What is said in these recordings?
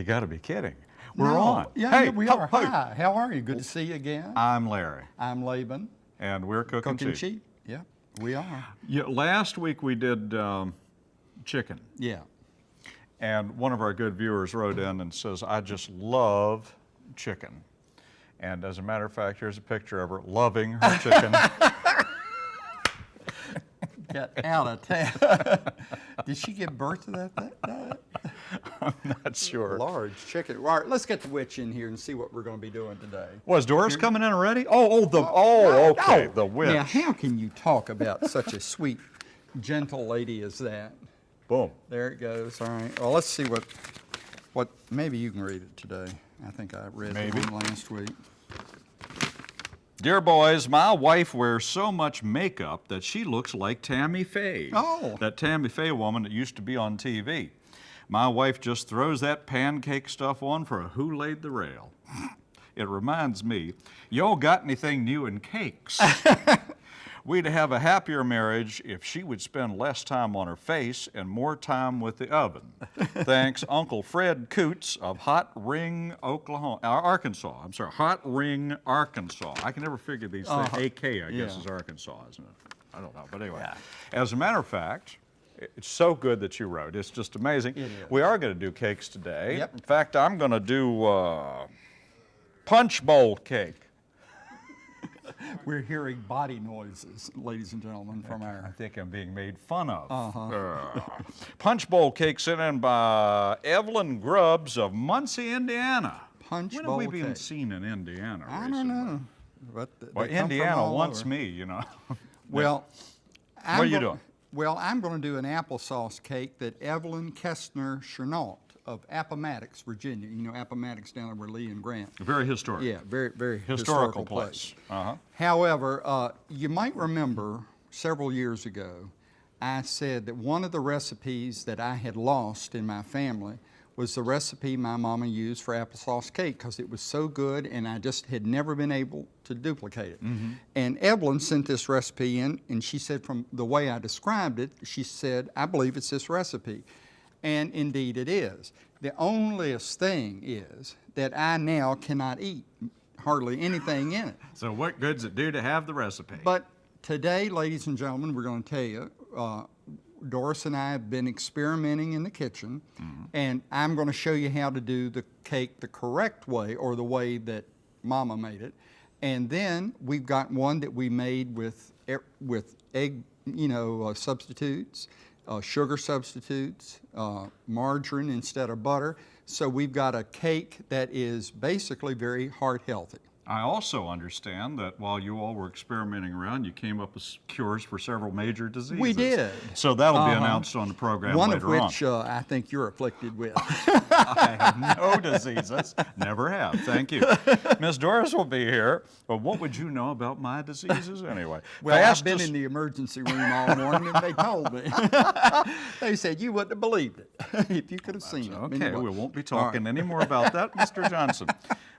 You got to be kidding. We're No. on. Yeah, hey, yeah, we ho- are. ho- Hi, how are you? Good to see you again. I'm Larry, I'm Laban. and we're cooking, Cooking cheap. sheep. Yeah, we are. Yeah, last week we did um, chicken, Yeah. and one of our good viewers wrote in and says, "I just love chicken." And as a matter of fact, here's a picture of her loving her chicken. Get out of town. Did she give birth to that? that, that? I'm not sure. Large chicken. All right, let's get the witch in here and see what we're going to be doing today. Was Doris coming in already? Oh, oh, the oh, okay, the witch. Now, how can you talk about such a sweet, gentle lady as that? Boom. There it goes. All right. Well, let's see what, what. Maybe you can read it today. I think I read Maybe. the one last week. Dear boys, my wife wears so much makeup that she looks like Tammy Faye. Oh. That Tammy Faye woman that used to be on TV. My wife just throws that pancake stuff on for a who laid the rail. It reminds me, y'all got anything new in cakes? We'd have a happier marriage if she would spend less time on her face and more time with the oven. Thanks, Uncle Fred Coots of Hot Ring, Oklahoma, uh, Arkansas. I'm sorry, Hot Ring, Arkansas. I can never figure these things. AK, I guess, is Arkansas, isn't it? I don't know, but anyway. As a matter of fact, it's so good that you wrote. It's just amazing. It. We are going to do cakes today. Yep. In fact, I'm going to do uh, punch bowl cake. We're hearing body noises, ladies and gentlemen, from our... I think I'm being made fun of. Uh-huh. Uh, Punch Bowl cake sent in by Evelyn Grubbs of Muncie, Indiana. Punch when bowl have we been cake. seen in Indiana I recently? don't know. But Well, they come from Indiana wants over. me, you know. Well, I'm What are you doing? Well, I'm going to do an applesauce cake that Evelyn Kestner Chenault of Appomattox, Virginia. You know Appomattox down there where Lee and Grant. Very historic. Yeah, very, very Historical historical, place. Uh-huh. However, uh, you might remember several years ago, I said that one of the recipes that I had lost in my family was the recipe my mama used for applesauce cake because it was so good and I just had never been able to duplicate it. And Evelyn sent this recipe in and she said from the way I described it, she said, I believe it's this recipe. And indeed it is. The onlyest thing is that I now cannot eat hardly anything in it. So what good's it do to have the recipe? But today, ladies and gentlemen, we're going to tell you, uh, Doris and I have been experimenting in the kitchen, and I'm going to show you how to do the cake the correct way or the way that Mama made it. And then we've got one that we made with with egg, you know, uh, substitutes, uh, sugar substitutes, uh, margarine instead of butter. So we've got a cake that is basically very heart healthy. I also understand that while you all were experimenting around, you came up with cures for several major diseases. We did. So that'll be Uh-huh. announced on the program One later of on. which uh, I think you're afflicted with. I have no diseases. Never have. Thank you. Miss Doris will be here. But what would you know about my diseases anyway? Well, I've been in the emergency room all morning and they told me. they said you wouldn't have believed it if you could have seen it. Okay, Anyway. we won't be right. talking any more about that, Mr. Johnson.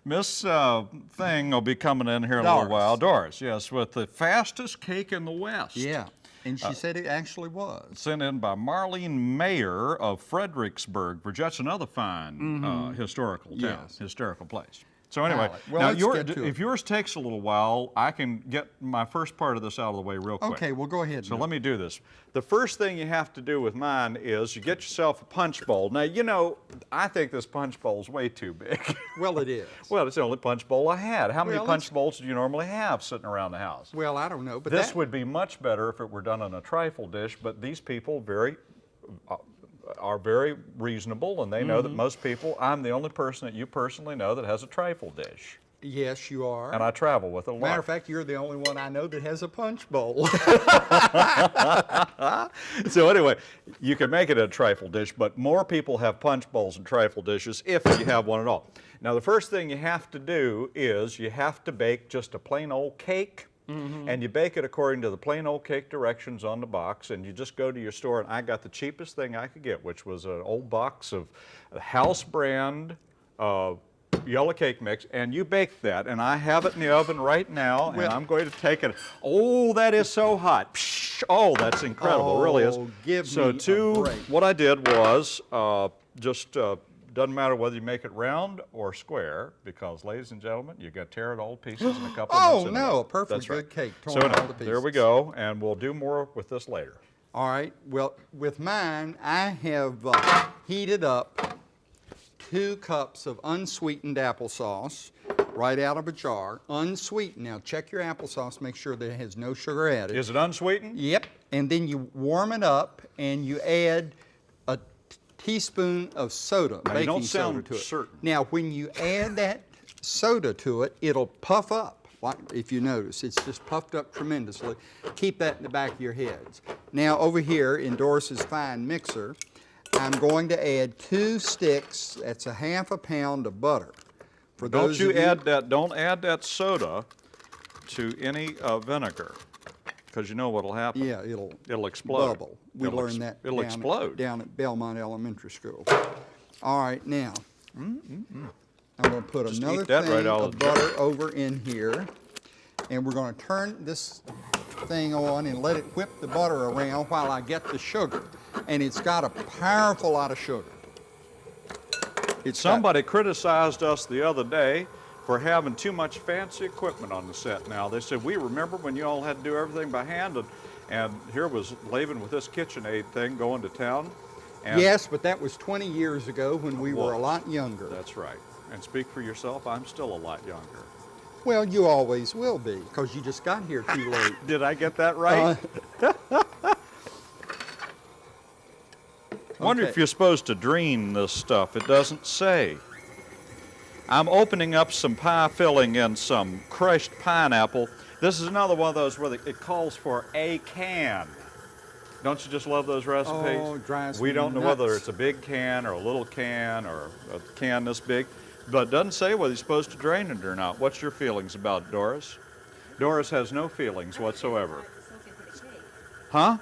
Miss uh, Thing will be coming in here in a little while. Doris, yes, with the fastest cake in the West. Yeah, and Uh, she said it actually was. Sent in by Marlene Mayer of Fredericksburg, Virginia. That's another fine uh, historical town, Mm-hmm. Yes. historical place. So anyway, right. Well, now your- if yours takes a little while, I can get my first part of this out of the way real quick. Okay, well, go ahead. So let me do this. The first thing you have to do with mine is you get yourself a punch bowl. Now, you know, I think this punch bowl is way too big. Well, it is. well, it's the only punch bowl I had. How many Well, punch bowls do you normally have sitting around the house? Well, I don't know, but This that, would be much better if it were done in a trifle dish, but these people very uh, are very reasonable and they know Mm-hmm. that most people, I'm the only person that you personally know that has a trifle dish. yes, you are. And I travel with a lot. Matter of fact, you're the only one I know that has a punch bowl. so anyway, you can make it a trifle dish, but more people have punch bowls and trifle dishes if you have one at all. Now the first thing you have to do is you have to bake just a plain old cake. And you bake it according to the plain old cake directions on the box, and you just go to your store. And I got the cheapest thing I could get, which was an old box of house brand uh, yellow cake mix, and you bake that. And I have it in the oven right now, and I'm going to take it. Oh, that is so hot! Psh, Oh, that's incredible, it really is. Oh, so two, what I did was uh, just uh, doesn't matter whether you make it round or square, because ladies and gentlemen, you got to tear it all to pieces in a couple of Oh, minutes. anyway. no, a perfectly That's right. good cake, So torn all anyway, to there we go, and we'll do more with this later. All right, well, with mine, I have uh, heated up two cups of unsweetened applesauce right out of a jar, unsweetened. Now, check your applesauce, make sure that it has no sugar added. Is it unsweetened? Yep, and then you warm it up and you add teaspoon of soda, Now, you baking don't soda to it. certain. Now, when you add that soda to it, it'll puff up. Like if you notice, it's just puffed up tremendously. Keep that in the back of your heads. Now, over here in Doris's fine mixer, I'm going to add two sticks. That's a half a pound of butter. For Don't those you of add that, don't add that soda to any uh, vinegar, because you know what'll happen. Yeah, it'll It'll explode. Bubble. We It'll learned that It'll down, explode. down at Belmont Elementary School. All right, now mm-hmm. I'm going to put Just another thing right of of the jar. butter over in here, and we're going to turn this thing on and let it whip the butter around while I get the sugar. And it's got a powerful lot of sugar. It's got- Somebody criticized us the other day for having too much fancy equipment on the set now. They said, we remember when you all had to do everything by hand, and, and here was Laban with this KitchenAid thing going to town. And yes, but that was 20 years ago when we were a lot younger. That's right. And speak for yourself, I'm still a lot younger. Well, you always will be because you just got here too late. Did I get that right? Uh, Wonder okay. if you're supposed to drain this stuff. It doesn't say. I'm opening up some pie filling and some crushed pineapple. This is another one of those where the, it calls for a can. Don't you just love those recipes? Oh, drives we don't know whether it's a big can or a little can or a can this big, but it doesn't say whether you're supposed to drain it or not. What's your feelings about it, Doris? Doris has no feelings whatsoever. Huh?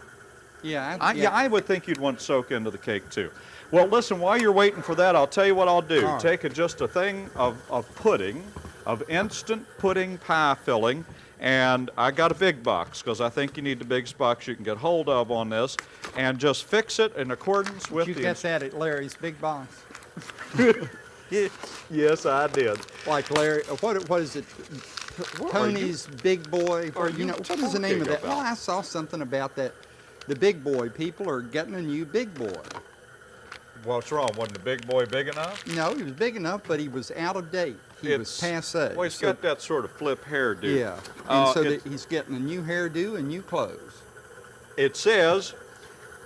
yeah, I, yeah. I would think you'd want to soak into the cake too. Well, listen, while you're waiting for that, I'll tell you what I'll do. Right. Take a, just a thing of, of pudding, of instant pudding pie filling, and I got a big box because I think you need the biggest box you can get hold of on this, and just fix it in accordance with you the. get ins- that at Larry's Big Box? yes, I did. Like Larry, uh, what what is it? What you- Shoney's Big Boy. or you you know what is the name of that? talking Well. I saw something about that. The Big Boy people are getting a new Big Boy. What's wrong? Wasn't the big boy big enough? No, he was big enough, but he was out of date. He was passe. Well, he's So- got that sort of flip hairdo. yeah, and Uh, so it- he's getting a new hairdo and new clothes. It says,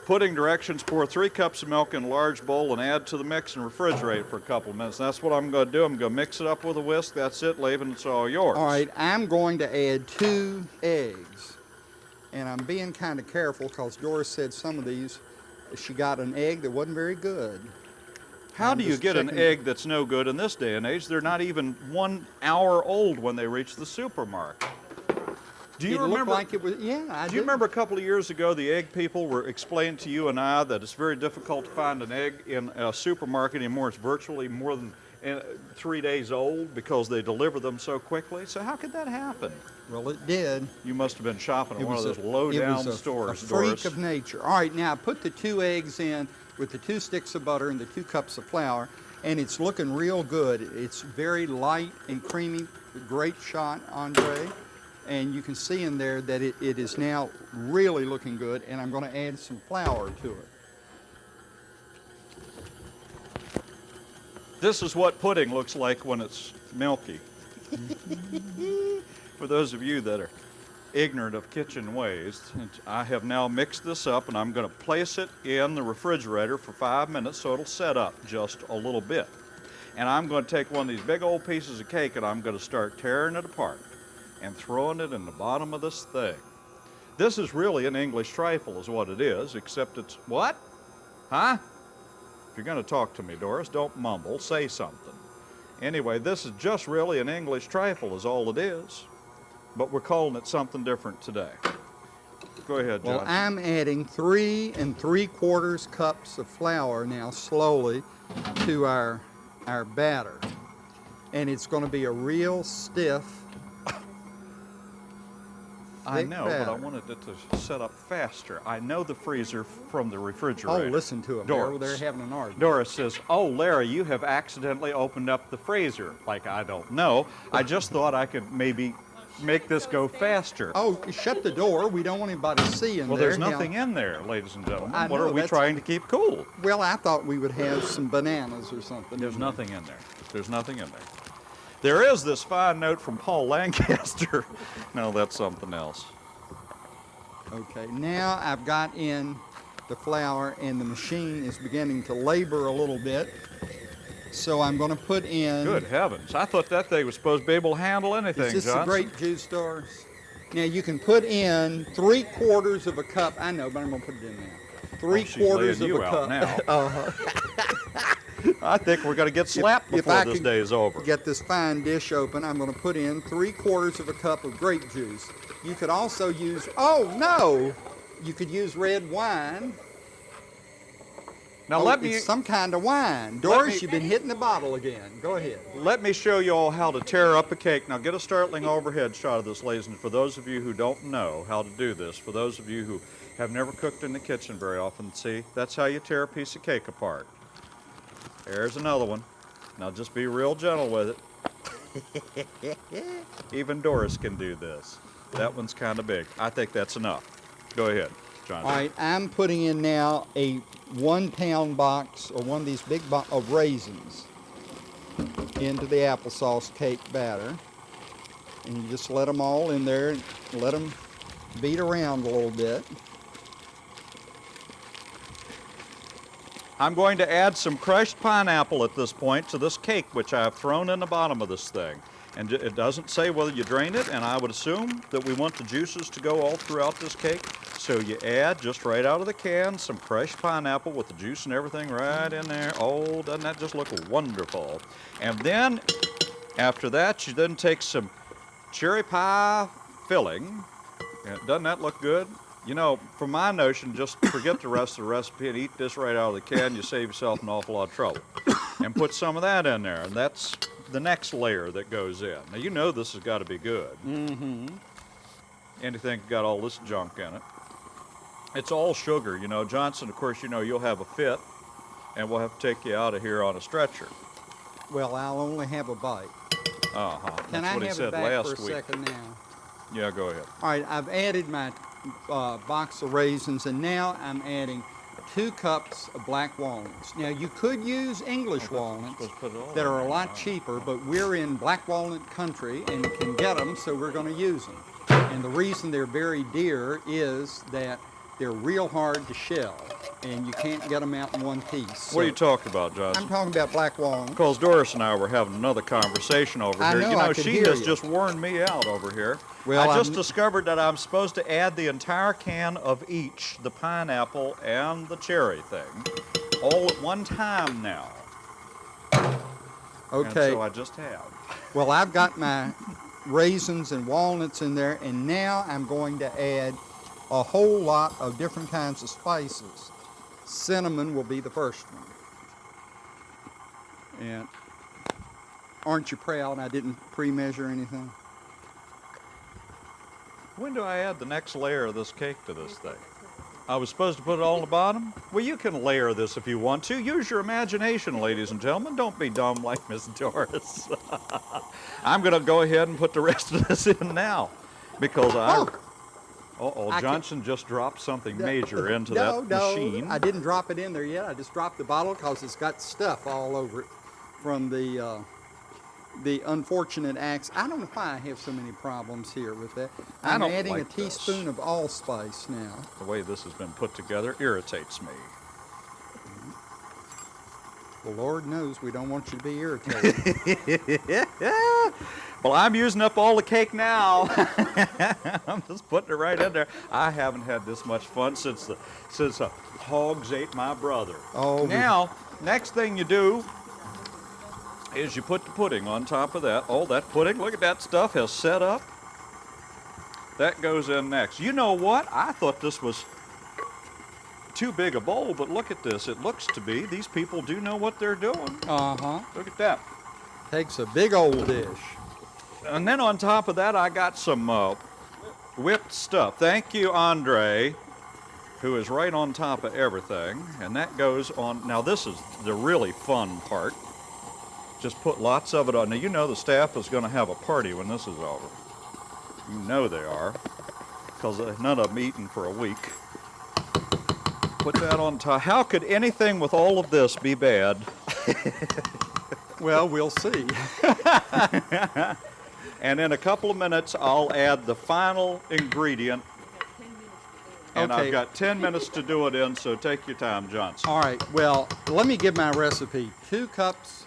putting directions, pour three cups of milk in a large bowl and add to the mix and refrigerate it for a couple of minutes. That's what I'm going to do. I'm going to mix it up with a whisk. That's it, Laban. It's all yours. All right, I'm going to add two eggs. And I'm being kind of careful because Doris said some of these, she got an egg that wasn't very good. How I'm do you get an egg that's no good in this day and age? They're not even one hour old when they reach the supermarket. Do you it remember? like it was, yeah, I do you remember a couple of years ago the egg people were explaining to you and I that it's very difficult to find an egg in a supermarket anymore? It's virtually more than three days old because they deliver them so quickly. So how could that happen? Well, it did. You must have been shopping at one of those a- low it was a- stores, a freak Doris. of nature. All right, now put the two eggs in with the two sticks of butter and the two cups of flour, and it's looking real good. It's very light and creamy. Great shot, Andre. And you can see in there that it, it is now really looking good, and I'm going to add some flour to it. This is what pudding looks like when it's milky. For those of you that are ignorant of kitchen ways, I have now mixed this up and I'm going to place it in the refrigerator for five minutes so it'll set up just a little bit. And I'm going to take one of these big old pieces of cake and I'm going to start tearing it apart and throwing it in the bottom of this thing. This is really an English trifle, is what it is, except it's what? Huh? If you're going to talk to me, Doris, don't mumble, say something. Anyway, this is just really an English trifle, is all it is. But we're calling it something different today. Go ahead, John. Well, I'm adding three and three quarters cups of flour now slowly to our, our batter. And it's going to be a real stiff. I know, but I wanted it to set up faster. I know the freezer from the oh, refrigerator. Oh, listen to them. They're, Doris. they're having an argument. Doris says, Oh, Larry, you have accidentally opened up the freezer. Like, I don't know. I just thought I could maybe make this go faster. Oh, shut the door. We don't want anybody seeing well, there. there's Now- nothing in there, ladies and gentlemen. I what know, are we trying to keep cool? Well, I thought we would have some bananas or something. There's in there. nothing in there. There's nothing in there. There is this fine note from Paul Lancaster. no, that's something else. Okay, now I've got in the flour and the machine is beginning to labor a little bit. So I'm going to put in. Good heavens. I thought that thing was supposed to be able to handle anything, Is this Johnson. the grape juice, Doris? Now you can put in three quarters of a cup. I know, but I'm going to put it in now. Three Oh, quarters of you a cup. now. uh-huh. I think we're going to get slapped if before I this day is over. Get this fine dish open. I'm going to put in three quarters of a cup of grape juice. You could also use. Oh no! You could use red wine. Now Oh, let me some kind of wine. Doris, me- you've been hitting the bottle again. Go ahead. let me show you all how to tear up a cake. Now get a startling overhead shot of this, ladies, and for those of you who don't know how to do this, for those of you who have never cooked in the kitchen very often, see, that's how you tear a piece of cake apart. There's another one. Now just be real gentle with it. Even Doris can do this. That one's kind of big. I think that's enough. Go ahead, John. All right, I'm putting in now a one pound box or one of these big bo- of raisins into the applesauce cake batter. And you just let them all in there and let them beat around a little bit. I'm going to add some crushed pineapple at this point to this cake, which I've thrown in the bottom of this thing. And it doesn't say whether you drain it, and I would assume that we want the juices to go all throughout this cake. So you add just right out of the can some crushed pineapple with the juice and everything right in there. Oh, doesn't that just look wonderful? And then after that, you then take some cherry pie filling. Doesn't that look good? You know, from my notion, just forget the rest of the recipe and eat this right out of the can. You save yourself an awful lot of trouble. And put some of that in there, and that's the next layer that goes in. Now, you know this has got to be good. Mm-hmm. Anything got all this junk in it. It's all sugar, you know. Johnson, of course, you know you'll have a fit, and we'll have to take you out of here on a stretcher. Well, I'll only have a bite. Uh huh. Can That's I what he have said it back last for a week. second now? Yeah, go ahead. All right, I've added my uh, box of raisins, and now I'm adding two cups of black walnuts. Now, you could use English walnuts Let's put it all that are a lot cheaper, but we're in black walnut country and can get them, so we're going to use them. And the reason they're very dear is that they're real hard to shell, and you can't get them out in one piece. What are you talking about, Johnson? I'm talking about black walnuts. Because Doris and I were having another conversation over I here. know, you know, she hear has you. just worn me out over here. Well, I just I'm- discovered that I'm supposed to add the entire can of each, the pineapple and the cherry thing, all at one time now. Okay. And Okay. so I just have. Well, I've got my raisins and walnuts in there, and now I'm going to add a whole lot of different kinds of spices. Cinnamon will be the first one. And aren't you proud I didn't pre-measure anything? When do I add the next layer of this cake to this thing? I was supposed to put it all on the bottom? Well, you can layer this if you want to. Use your imagination, ladies and gentlemen. Don't be dumb like Miss Doris. I'm going to go ahead and put the rest of this in now because I. Oh! Uh-oh, I can- Johnson just dropped something major into no, that no, machine. I didn't drop it in there yet. I just dropped the bottle because it's got stuff all over it from the uh, the unfortunate acts. I don't know why I have so many problems here with that. I I'm adding like a this. teaspoon of allspice now. The way this has been put together irritates me. The Lord knows we don't want you to be irritated. Well, I'm using up all the cake now. I'm just putting it right in there. I haven't had this much fun since the since the hogs ate my brother. Oh, now, next thing you do is you put the pudding on top of that. Oh, that pudding, look at that stuff has set up. That goes in next. You know what? I thought this was too big a bowl, but look at this. It looks to be these people do know what they're doing. Uh huh. Look at that. Takes a big old dish. And then on top of that, I got some uh, whipped stuff. Thank you, Andre, who is right on top of everything. And that goes on. Now, this is the really fun part. Just put lots of it on. Now, you know the staff is going to have a party when this is over. You know they are, because none of them eaten for a week. Put that on top. How could anything with all of this be bad? Well, we'll see. And in a couple of minutes, I'll add the final ingredient. And Okay. I've got 10 minutes to do it in, so take your time, Johnson. All right, well, let me give my recipe. Two cups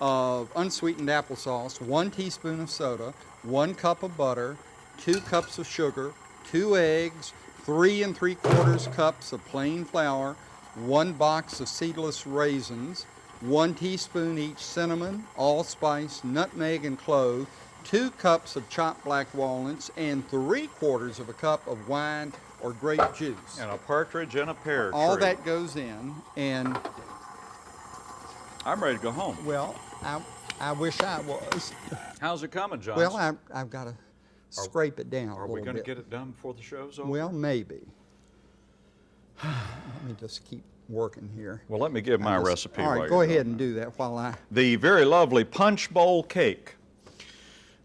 of unsweetened applesauce, one teaspoon of soda, one cup of butter, two cups of sugar, two eggs, three and three quarters cups of plain flour, one box of seedless raisins, one teaspoon each cinnamon, allspice, nutmeg, and clove, two cups of chopped black walnuts, and three quarters of a cup of wine or grape juice. And a partridge and a pear All tree. that goes in, and I'm ready to go home. well, I, I wish I was. How's it coming, John? Well, I, I've got to scrape it down Are we going to get it done before the show's over? Well, maybe. Let me just keep working here. Well, let me give my just- recipe. All right, go ahead that. and do that while I. The very lovely Punch Bowl Cake,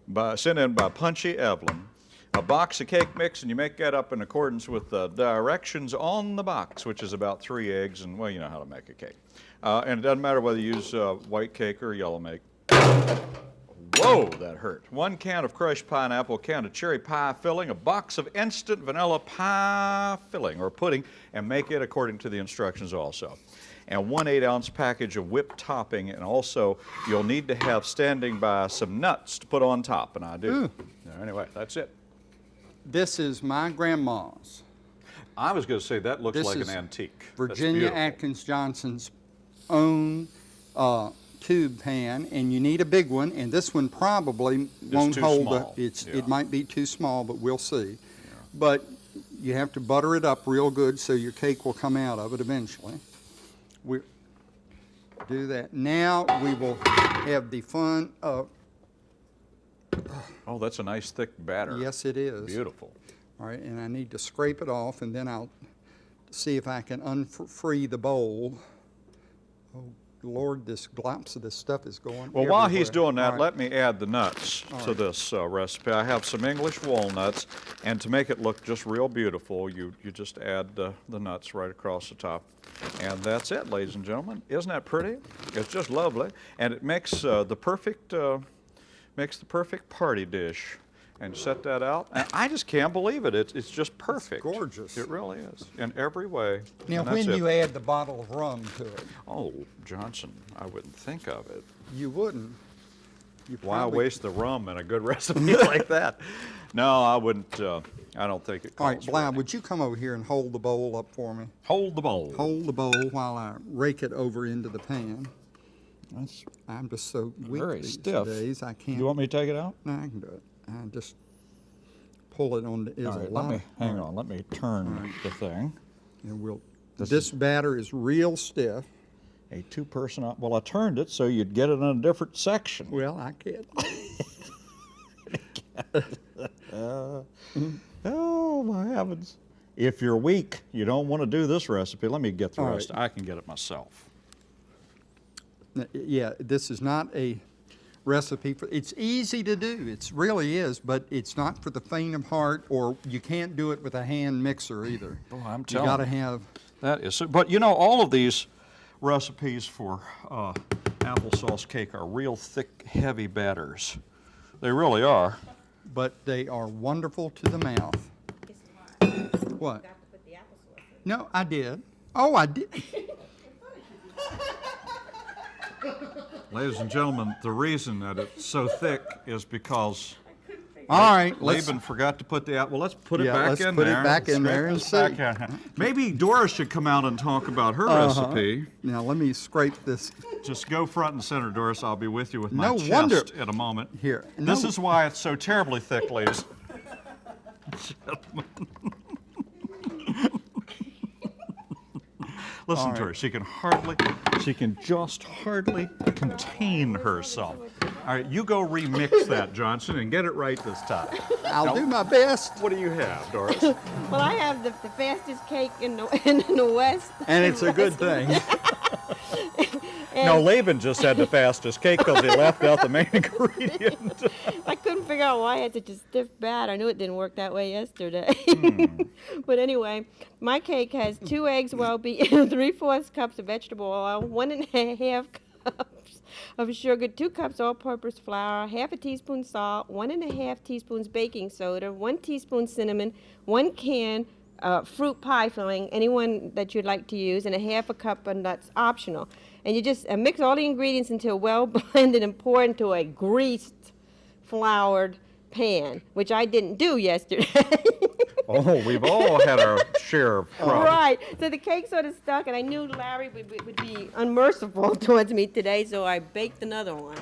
by, sent in by Punchy Evelyn. A box of cake mix, and you make that up in accordance with the directions on the box, which is about three eggs, and well, you know how to make a cake. Uh, and it doesn't matter whether you use uh, white cake or yellow make. Whoa, that hurt. One can of crushed pineapple, a can of cherry pie filling, a box of instant vanilla pie filling or pudding, and make it according to the instructions also. And one eight ounce package of whipped topping, and also you'll need to have standing by some nuts to put on top, and I do. Anyway, that's it. This is my grandma's, I was going to say that looks This like an antique. Virginia. Atkins Johnson's own uh, tube pan, and you need a big one. And this one probably won't hold. small, The, it's yeah. it might be too small, but we'll see. But you have to butter it up real good so your cake will come out of it eventually. We do that. Now we will have the fun of Oh, that's a nice thick batter. yes, it is. Beautiful. All right, and I need to scrape it off, and then I'll see if I can unfree the bowl. Lord, this glops of this stuff is going Well, while he's doing that, All right. let me add the nuts to this uh, recipe. I have some English walnuts, and to make it look just real beautiful, you, you just add uh, the nuts right across the top. And that's it, ladies and gentlemen. Isn't that pretty? It's just lovely, and it makes uh, the perfect uh, makes the perfect party dish. And set that out. And I just can't believe it. It's, it's just perfect. gorgeous. It really is, in every way. Now, when it. you add the bottle of rum to it, Oh, Johnson, I wouldn't think of it. you wouldn't. You Why waste the rum in a good recipe like that? No, I wouldn't. Uh, I don't think it. All right, calls for Bly, would you come over here and hold the bowl up for me? hold the bowl. Hold the bowl while I rake it over into the pan. That's I'm just so weak very these stiff. days. I can't. You want me to take it out? No, I can do it. I just pull it on the. Is All a lot. let me hang on. Let me turn the thing. And we'll, This this batter is real stiff. A two-person. Well, I turned it so you'd get it in a different section. Well, I can't. Oh my heavens! If you're weak, you don't want to do this recipe. Let me get the All rest. right. I can get it myself. Yeah, this is not a recipe for, it's easy to do, it really is, but it's not for the faint of heart, or you can't do it with a hand mixer either. Boy, I'm telling You telling gotta have, That is, but you know, all of these recipes for uh, applesauce cake are real thick, heavy batters. They really are. but they are wonderful to the mouth. What? Got to put the applesauce in. No, I did. Oh, I did. Ladies and gentlemen, the reason that it's so thick is because All right, let's, Laban forgot to put the app. Well, let's put it Yeah, back let's in put it back in there and see. Maybe Doris should come out and talk about her Uh-huh. recipe. now let me scrape this. Just go front and center, Doris. I'll be with you with my No chest wonder- in a moment. Here, This is why it's so terribly thick, ladies. Listen All to her. She can hardly, she can just hardly contain herself. All right, you go remix that, Johnson, and get it right this time. I'll Now, do my best. What do you have, Doris? Well, I have the, the fastest cake in the, in the West. And it's a good thing. no, Laban just had the fastest cake because he left out the main ingredient. I couldn't figure out why I had such a stiff bat. I knew it didn't work that way yesterday. Hmm. but anyway, my cake has two eggs well beaten, three fourths cups of vegetable oil, one and a half cups of sugar, two cups all-purpose flour, half a teaspoon salt, one and a half teaspoons baking soda, one teaspoon cinnamon, one can uh, fruit pie filling, anyone that you'd like to use, and a half a cup of nuts optional. And you just uh, mix all the ingredients until well blended and pour into a greased floured pan, which I didn't do yesterday. oh, we've all had our share of problems. right. So the cake sort of stuck, and I knew Larry would, would- would be unmerciful towards me today, so I baked another one.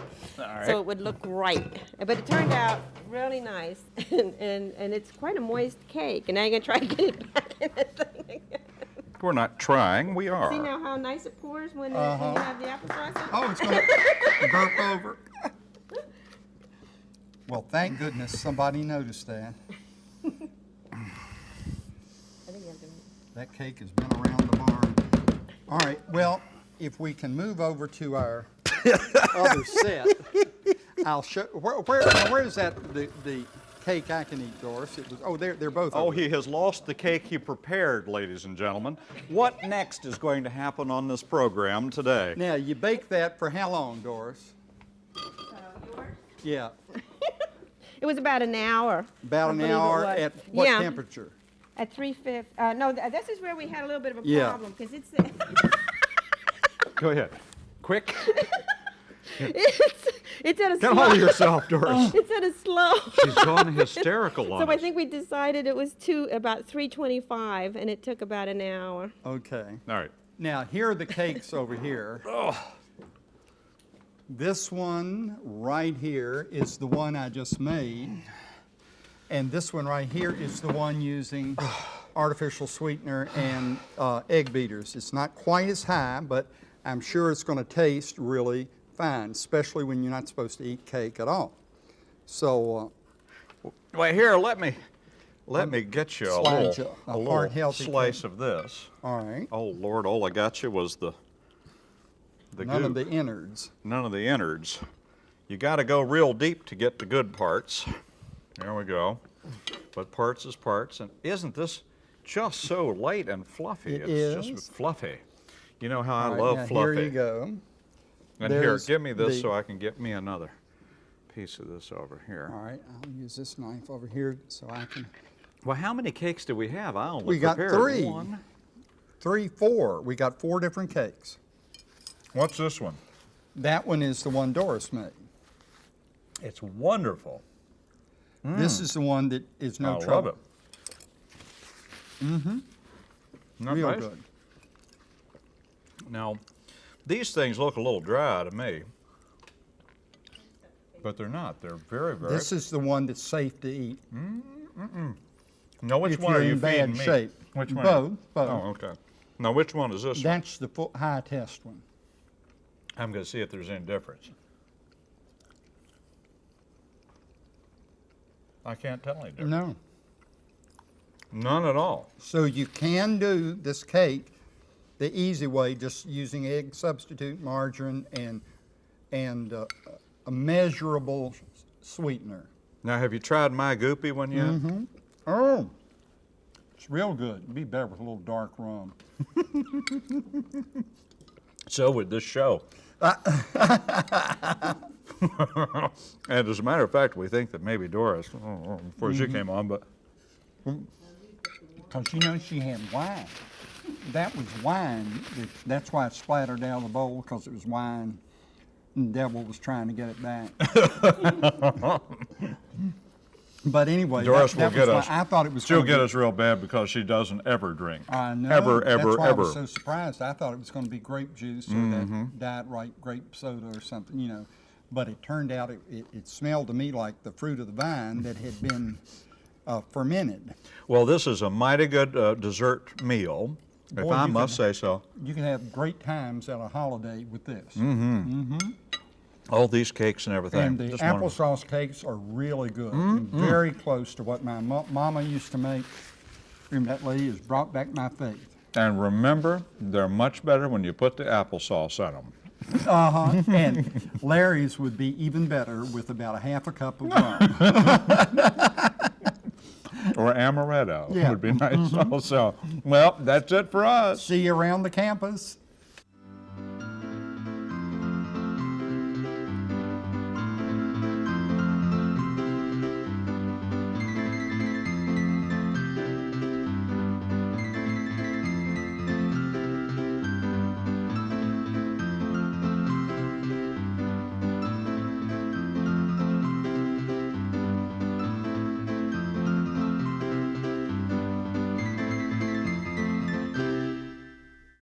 So it would look right. But it turned out really nice, and, and, and it's quite a moist cake. And now you're going to try to get it back in the thing again. We're not trying, we are. See now how nice it pours when, uh when you have the applesauce? on? Oh, it's going to burp over. Well, thank goodness somebody noticed that. I think you have to That cake has been around the barn. All right, well, if we can move over to our other set, I'll show, where, where, where is that, the, the cake I can eat, Doris? It was, oh, they're, they're both Oh, over he has lost the cake he prepared, ladies and gentlemen. What next is going to happen on this program today? Now, you bake that for how long, Doris? Uh, yours? Yeah, It was about an hour. about I an hour at what Yeah. temperature? At three fifths. Uh, no, th- this is where we had a little bit of a Yeah. problem because it's Go ahead. Quick. it's it's at a Get slow. hold of yourself, Doris. It's at a slow. She's gone hysterical on so I us. think we decided it was two about three twenty-five, and it took about an hour. Okay. All right. Now, here are the cakes over here. This one right here is the one I just made. And this one right here is the one using artificial sweetener and uh, egg beaters. It's not quite as high, but I'm sure it's going to taste really fine, especially when you're not supposed to eat cake at all. So, uh, Well, here, let me let me get you a little, a a little slice of this. all right. Oh Lord, all I got you was the the None of the innards. none of the innards. You got to go real deep to get the good parts. There we go. But parts is parts, and isn't this just so light and fluffy? It it's is. just fluffy. You know how I right, love fluffy. Here you go. And here, give me this the- so I can get me another piece of this over here. All right, I'll use this knife over here so I can Well, how many cakes do we have? I only We got prepared three. one. Three, four. We got four different cakes. What's this one? That one is the one Doris made. It's wonderful. This is the one that is no. I trouble. love it. Mm-hmm. Not Real nice? good. Now, these things look a little dry to me, but they're not. They're very, very. This is the one that's safe to eat. No, which if one you're you feeding me? shape. Which one? Both, both. Oh, okay. Now, which one is this? one? That's the high test one. I'm going to see if there's any difference. I can't tell any difference. No. None at all. So you can do this cake the easy way, just using egg substitute, margarine, and and uh, a measurable sweetener. Now, have you tried my goopy one yet? Mm-hmm. Oh, it's real good. It'd be better with a little dark rum. So would this show. and as a matter of fact, we think that maybe Doris, oh, before she Mm-hmm. came on, but Because you know she had wine. That was wine. That's why it splattered down the bowl because it was wine. And the devil was trying to get it back. but anyway, Doris that, that will get was us. why I thought it was. She'll gonna get be- us real bad because she doesn't ever drink. I know. Ever, ever, That's why ever. I was so surprised. I thought it was going to be grape juice or Mm-hmm. that diet right grape soda or something, you know. But it turned out it, it, it smelled to me like the fruit of the vine that had been uh, fermented. Well, this is a mighty good uh, dessert meal, if Boy, I must can- say so. You can have great times at a holiday with this. Mm-hmm. All these cakes and everything. And the Just applesauce cakes are really good and very close to what my mama used to make. And that lady has brought back my faith. And remember, they're much better when you put the applesauce on them. Uh-huh. and Larry's would be even better with about a half a cup of rum. Or amaretto Yeah. would be nice mm-hmm. also. Well, that's it for us. See you around the campus.